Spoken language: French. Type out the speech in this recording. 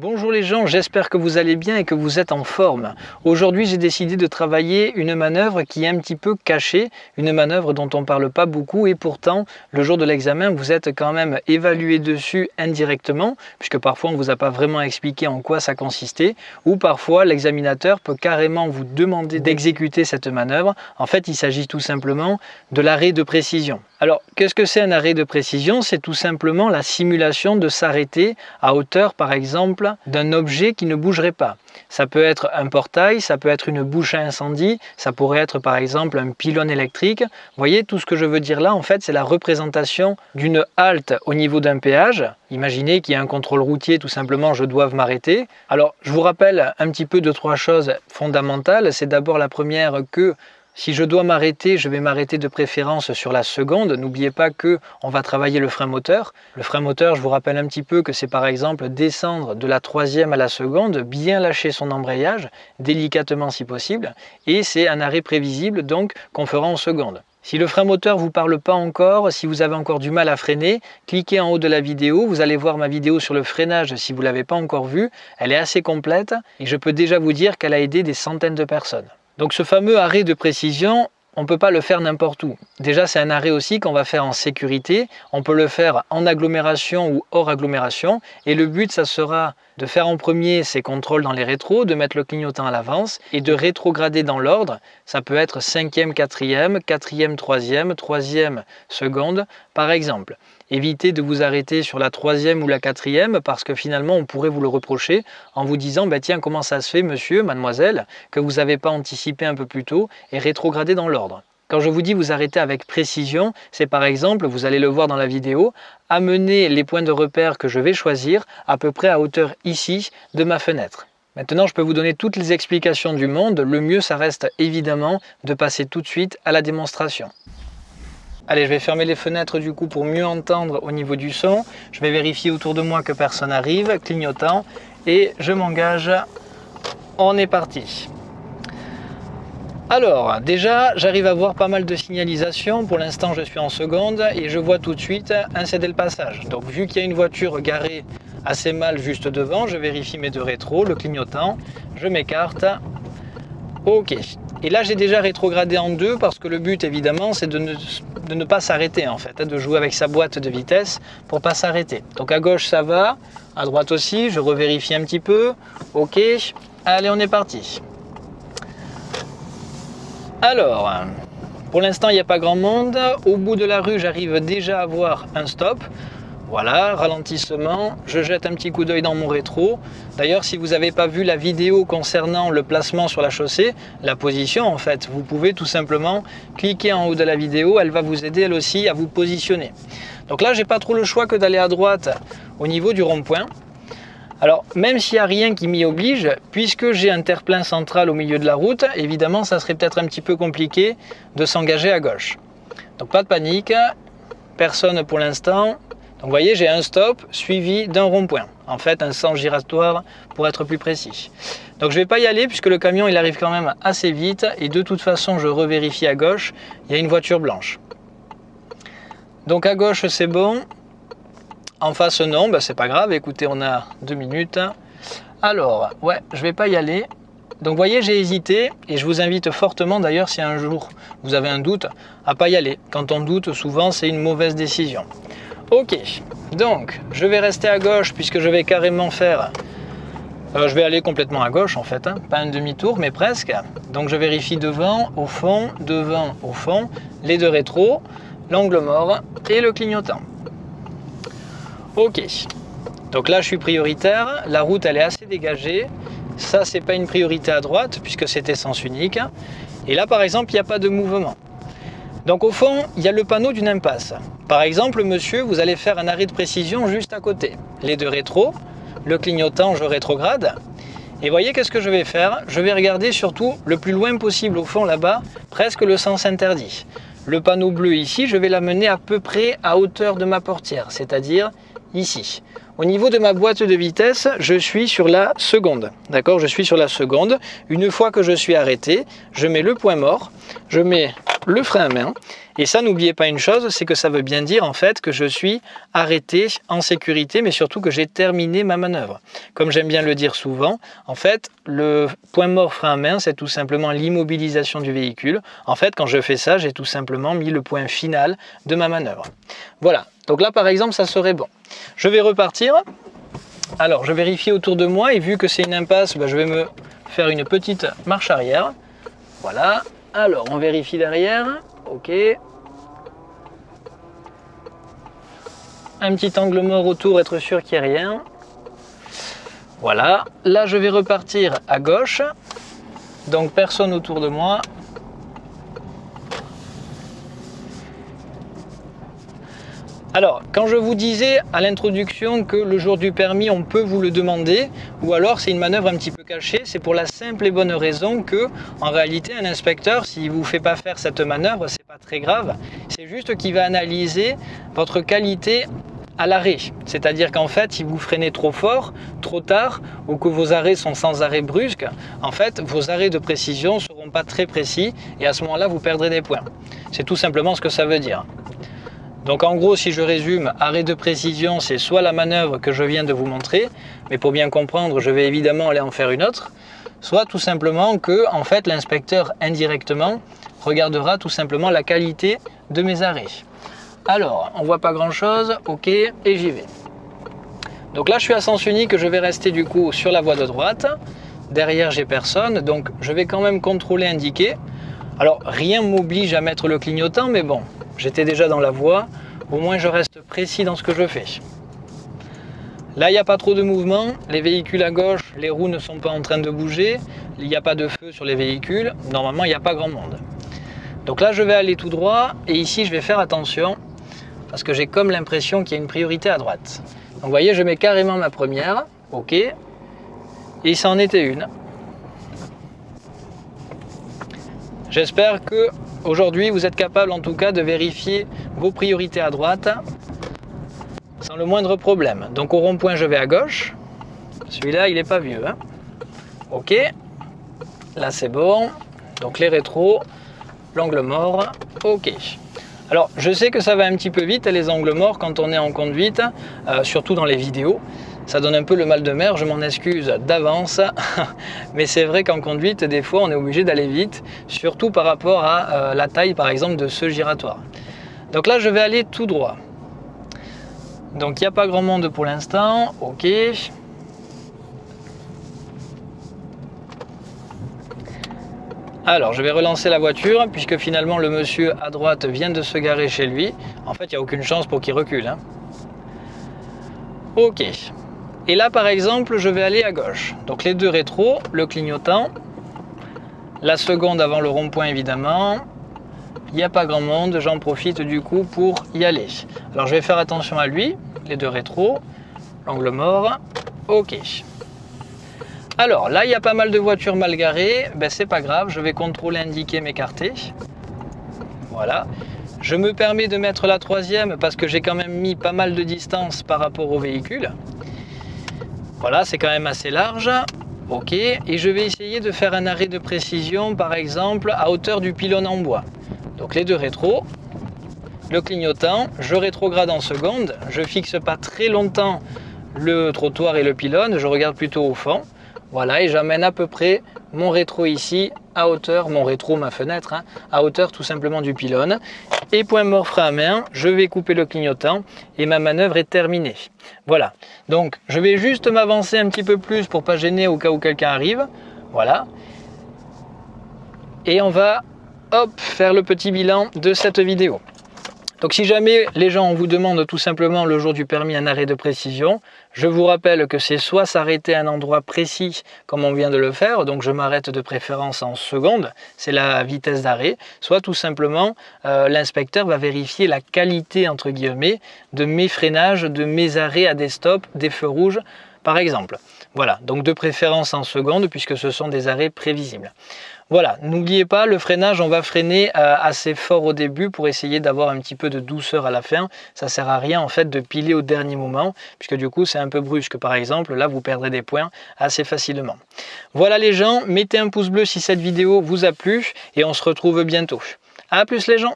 Bonjour les gens, j'espère que vous allez bien et que vous êtes en forme. Aujourd'hui j'ai décidé de travailler une manœuvre qui est un petit peu cachée, une manœuvre dont on ne parle pas beaucoup et pourtant le jour de l'examen vous êtes quand même évalué dessus indirectement puisque parfois on ne vous a pas vraiment expliqué en quoi ça consistait ou parfois l'examinateur peut carrément vous demander d'exécuter cette manœuvre. En fait il s'agit tout simplement de l'arrêt de précision. Alors, qu'est-ce que c'est un arrêt de précision? C'est tout simplement la simulation de s'arrêter à hauteur, par exemple, d'un objet qui ne bougerait pas. Ça peut être un portail, ça peut être une bouche à incendie, ça pourrait être par exemple un pylône électrique. Vous voyez, tout ce que je veux dire là, en fait, c'est la représentation d'une halte au niveau d'un péage. Imaginez qu'il y a un contrôle routier, tout simplement, je dois m'arrêter. Alors, je vous rappelle un petit peu de trois choses fondamentales. C'est d'abord la première que si je dois m'arrêter, je vais m'arrêter de préférence sur la seconde. N'oubliez pas que on va travailler le frein moteur. Le frein moteur, je vous rappelle un petit peu que c'est par exemple descendre de la troisième à la seconde, bien lâcher son embrayage, délicatement si possible, et c'est un arrêt prévisible donc qu'on fera en seconde. Si le frein moteur ne vous parle pas encore, si vous avez encore du mal à freiner, cliquez en haut de la vidéo, vous allez voir ma vidéo sur le freinage si vous ne l'avez pas encore vue. Elle est assez complète et je peux déjà vous dire qu'elle a aidé des centaines de personnes. Donc ce fameux arrêt de précision, on ne peut pas le faire n'importe où. Déjà, c'est un arrêt aussi qu'on va faire en sécurité. On peut le faire en agglomération ou hors agglomération. Et le but, ça sera de faire en premier ces contrôles dans les rétros, de mettre le clignotant à l'avance et de rétrograder dans l'ordre. Ça peut être cinquième, quatrième, quatrième, troisième, troisième, seconde, par exemple. Évitez de vous arrêter sur la troisième ou la quatrième parce que finalement on pourrait vous le reprocher en vous disant bah, tiens comment ça se fait monsieur, mademoiselle, que vous n'avez pas anticipé un peu plus tôt et rétrogradé dans l'ordre. Quand je vous dis vous arrêter avec précision, c'est par exemple, vous allez le voir dans la vidéo, amener les points de repère que je vais choisir à peu près à hauteur ici de ma fenêtre. Maintenant, je peux vous donner toutes les explications du monde. Le mieux, ça reste évidemment de passer tout de suite à la démonstration. Allez, je vais fermer les fenêtres du coup pour mieux entendre au niveau du son. Je vais vérifier autour de moi que personne n'arrive, clignotant, et je m'engage. On est parti. Alors, déjà, j'arrive à voir pas mal de signalisation. Pour l'instant, je suis en seconde et je vois tout de suite un cédé le passage. Donc, vu qu'il y a une voiture garée assez mal juste devant, je vérifie mes deux rétros, le clignotant, je m'écarte. Ok. Et là, j'ai déjà rétrogradé en deux parce que le but, évidemment, c'est de ne pas s'arrêter en fait, hein, de jouer avec sa boîte de vitesse pour pas s'arrêter. Donc à gauche ça va, à droite aussi, je revérifie un petit peu. Ok, allez on est parti. Alors, pour l'instant il n'y a pas grand monde. Au bout de la rue j'arrive déjà à voir un stop. Voilà, ralentissement, je jette un petit coup d'œil dans mon rétro. D'ailleurs, si vous n'avez pas vu la vidéo concernant le placement sur la chaussée, la position en fait, vous pouvez tout simplement cliquer en haut de la vidéo, elle va vous aider elle aussi à vous positionner. Donc là, j'ai pas trop le choix que d'aller à droite au niveau du rond-point. Alors, même s'il n'y a rien qui m'y oblige, puisque j'ai un terre-plein central au milieu de la route, évidemment, ça serait peut-être un petit peu compliqué de s'engager à gauche. Donc pas de panique, personne pour l'instant, vous voyez, j'ai un stop suivi d'un rond-point. En fait, un sens giratoire pour être plus précis. Donc je ne vais pas y aller puisque le camion il arrive quand même assez vite et de toute façon je revérifie à gauche, il y a une voiture blanche. Donc à gauche c'est bon, en face non, ben, c'est pas grave, écoutez on a deux minutes. Alors, ouais, je vais pas y aller. Donc voyez, j'ai hésité et je vous invite fortement d'ailleurs si un jour vous avez un doute, à pas y aller. Quand on doute, souvent c'est une mauvaise décision. Ok, donc je vais rester à gauche puisque je vais carrément faire... Euh, je vais aller complètement à gauche en fait, hein. pas un demi-tour mais presque. Donc je vérifie devant, au fond, devant, au fond, les deux rétros, l'angle mort et le clignotant. Ok, donc là je suis prioritaire, la route elle est assez dégagée. Ça c'est pas une priorité à droite puisque c'est sens unique. Et là par exemple il n'y a pas de mouvement. Donc au fond, il y a le panneau d'une impasse. Par exemple, monsieur, vous allez faire un arrêt de précision juste à côté. Les deux rétros, le clignotant, je rétrograde. Et voyez qu'est-ce que je vais faire? Je vais regarder surtout le plus loin possible au fond là-bas, presque le sens interdit. Le panneau bleu ici, je vais l'amener à peu près à hauteur de ma portière, c'est-à-dire ici. Au niveau de ma boîte de vitesse, je suis sur la seconde. D'accord Je suis sur la seconde. Une fois que je suis arrêté, je mets le point mort, je mets le frein à main. Et ça, n'oubliez pas une chose, c'est que ça veut bien dire en fait que je suis arrêté en sécurité, mais surtout que j'ai terminé ma manœuvre. Comme j'aime bien le dire souvent, en fait, le point mort frein à main, c'est tout simplement l'immobilisation du véhicule. En fait, quand je fais ça, j'ai tout simplement mis le point final de ma manœuvre. Voilà, donc là par exemple, ça serait bon. Je vais repartir. Alors, je vérifie autour de moi et vu que c'est une impasse, bah, je vais me faire une petite marche arrière. Voilà. Alors, on vérifie derrière. Ok. Un petit angle mort autour, être sûr qu'il n'y ait rien. Voilà. Là, je vais repartir à gauche. Donc, personne autour de moi. Alors, quand je vous disais à l'introduction que le jour du permis, on peut vous le demander, ou alors c'est une manœuvre un petit peu cachée, c'est pour la simple et bonne raison que, en réalité, un inspecteur, s'il ne vous fait pas faire cette manœuvre, c'est pas très grave. C'est juste qu'il va analyser votre qualité à l'arrêt. C'est-à-dire qu'en fait, si vous freinez trop fort, trop tard, ou que vos arrêts sont sans arrêt brusque, en fait, vos arrêts de précision ne seront pas très précis, et à ce moment-là, vous perdrez des points. C'est tout simplement ce que ça veut dire. Donc en gros, si je résume, arrêt de précision, c'est soit la manœuvre que je viens de vous montrer, mais pour bien comprendre, je vais évidemment aller en faire une autre, soit tout simplement que en fait l'inspecteur indirectement regardera tout simplement la qualité de mes arrêts. Alors, on voit pas grand chose, ok, et j'y vais. Donc là, je suis à sens unique, je vais rester du coup sur la voie de droite. Derrière, j'ai personne, donc je vais quand même contrôler indiquer. Alors, rien m'oblige à mettre le clignotant, mais bon, J'étais déjà dans la voie, au moins je reste précis dans ce que je fais. Là, il n'y a pas trop de mouvement, les véhicules à gauche, les roues ne sont pas en train de bouger, il n'y a pas de feu sur les véhicules, normalement il n'y a pas grand monde. Donc là, je vais aller tout droit, et ici je vais faire attention, parce que j'ai comme l'impression qu'il y a une priorité à droite. Donc vous voyez, je mets carrément ma première, ok, et ça en était une. J'espère que Aujourd'hui, vous êtes capable en tout cas de vérifier vos priorités à droite sans le moindre problème. Donc au rond-point, je vais à gauche. Celui-là, il n'est pas vieux. Hein. ok. Là, c'est bon. Donc les rétros, l'angle mort. Ok. Alors, je sais que ça va un petit peu vite, les angles morts, quand on est en conduite, euh, surtout dans les vidéos ça donne un peu le mal de mer, je m'en excuse d'avance, mais c'est vrai qu'en conduite, des fois, on est obligé d'aller vite, surtout par rapport à euh, la taille, par exemple, de ce giratoire. Donc là, je vais aller tout droit. Donc, il n'y a pas grand monde pour l'instant, ok. Alors, je vais relancer la voiture, puisque finalement, le monsieur à droite vient de se garer chez lui. En fait, il n'y a aucune chance pour qu'il recule. Hein. Ok. Et là, par exemple, je vais aller à gauche. Donc les deux rétros, le clignotant, la seconde avant le rond-point évidemment. Il n'y a pas grand monde, j'en profite du coup pour y aller. Alors je vais faire attention à lui, les deux rétros, l'angle mort, ok. Alors là, il y a pas mal de voitures mal garées, ben, c'est pas grave, je vais contrôler, indiquer, m'écarter. Voilà. Je me permets de mettre la troisième parce que j'ai quand même mis pas mal de distance par rapport au véhicule. Voilà, c'est quand même assez large. Ok, et je vais essayer de faire un arrêt de précision, par exemple, à hauteur du pylône en bois. Donc les deux rétros, le clignotant, je rétrograde en seconde, je fixe pas très longtemps le trottoir et le pylône, je regarde plutôt au fond. Voilà, et j'amène à peu près mon rétro ici à hauteur, mon rétro, ma fenêtre, hein, à hauteur tout simplement du pylône. Et point mort à main, je vais couper le clignotant et ma manœuvre est terminée. Voilà, donc je vais juste m'avancer un petit peu plus pour pas gêner au cas où quelqu'un arrive. Voilà. Et on va hop, faire le petit bilan de cette vidéo. Donc si jamais les gens vous demandent tout simplement le jour du permis un arrêt de précision, je vous rappelle que c'est soit s'arrêter à un endroit précis comme on vient de le faire, donc je m'arrête de préférence en seconde, c'est la vitesse d'arrêt, soit tout simplement euh, l'inspecteur va vérifier la qualité entre guillemets de mes freinages, de mes arrêts à des stops, des feux rouges par exemple. Voilà, donc de préférence en seconde puisque ce sont des arrêts prévisibles. Voilà, n'oubliez pas, le freinage, on va freiner euh, assez fort au début pour essayer d'avoir un petit peu de douceur à la fin. Ça sert à rien en fait de piler au dernier moment, puisque du coup c'est un peu brusque. Par exemple, là vous perdrez des points assez facilement. Voilà les gens, mettez un pouce bleu si cette vidéo vous a plu et on se retrouve bientôt. A plus les gens